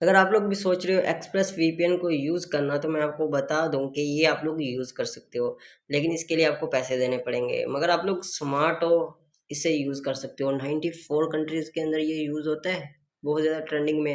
अगर आप लोग भी सोच रहे हो एक्सप्रेस वीपीएन को यूज़ करना तो मैं आपको बता दूँ कि ये आप लोग यूज़ कर सकते हो, लेकिन इसके लिए आपको पैसे देने पड़ेंगे। मगर आप लोग स्मार्ट हो, इसे यूज़ कर सकते हो। 94 कंट्रीज़ के अंदर ये यूज़ होता है, बहुत ज़्यादा ट्रेंडिंग में है।